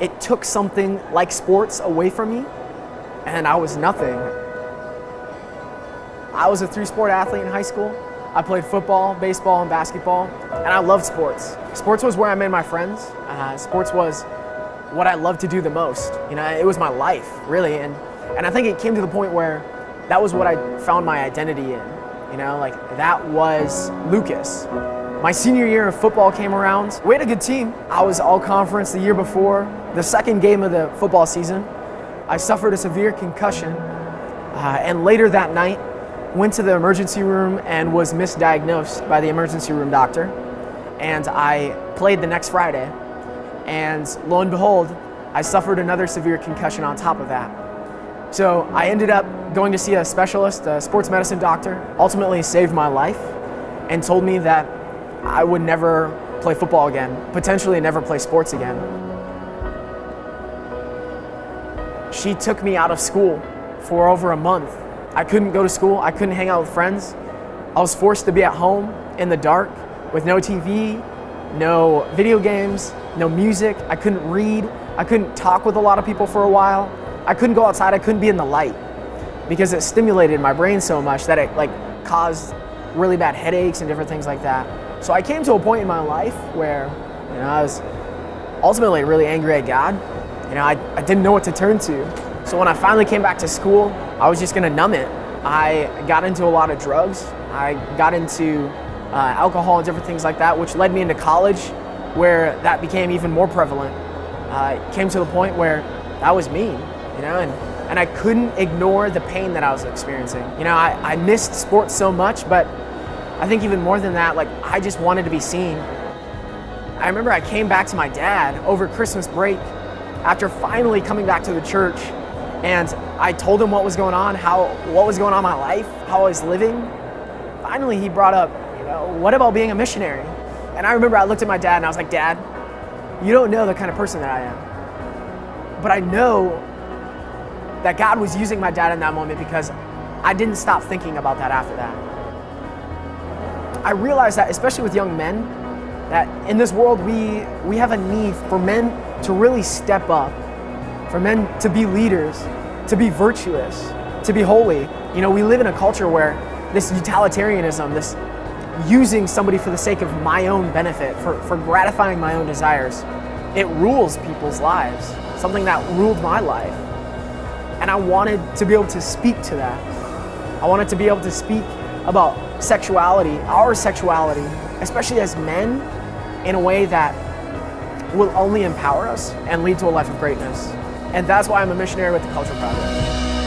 it took something like sports away from me, and I was nothing. I was a three sport athlete in high school. I played football, baseball, and basketball, and I loved sports. Sports was where I made my friends. Uh, sports was what I loved to do the most. You know, it was my life, really, and, and I think it came to the point where that was what I found my identity in. You know, like that was Lucas. My senior year of football came around. We had a good team. I was all conference the year before. The second game of the football season, I suffered a severe concussion. Uh, and later that night, went to the emergency room and was misdiagnosed by the emergency room doctor. And I played the next Friday. And lo and behold, I suffered another severe concussion on top of that. So I ended up going to see a specialist, a sports medicine doctor, ultimately saved my life and told me that I would never play football again, potentially never play sports again. She took me out of school for over a month. I couldn't go to school, I couldn't hang out with friends. I was forced to be at home in the dark with no TV, no video games, no music. I couldn't read. I couldn't talk with a lot of people for a while. I couldn't go outside, I couldn't be in the light because it stimulated my brain so much that it like caused really bad headaches and different things like that. So I came to a point in my life where, you know, I was ultimately really angry at God. You know, I, I didn't know what to turn to. So when I finally came back to school, I was just gonna numb it. I got into a lot of drugs. I got into uh, alcohol and different things like that, which led me into college where that became even more prevalent. Uh, came to the point where that was me you know, and, and I couldn't ignore the pain that I was experiencing. You know, I, I missed sports so much, but I think even more than that, like, I just wanted to be seen. I remember I came back to my dad over Christmas break after finally coming back to the church and I told him what was going on, how what was going on in my life, how I was living. Finally, he brought up, you know, what about being a missionary? And I remember I looked at my dad and I was like, Dad, you don't know the kind of person that I am. But I know that God was using my dad in that moment because I didn't stop thinking about that after that. I realized that, especially with young men, that in this world we, we have a need for men to really step up, for men to be leaders, to be virtuous, to be holy. You know, we live in a culture where this utilitarianism, this using somebody for the sake of my own benefit, for, for gratifying my own desires, it rules people's lives. Something that ruled my life. And I wanted to be able to speak to that. I wanted to be able to speak about sexuality, our sexuality, especially as men, in a way that will only empower us and lead to a life of greatness. And that's why I'm a missionary with the Culture Project.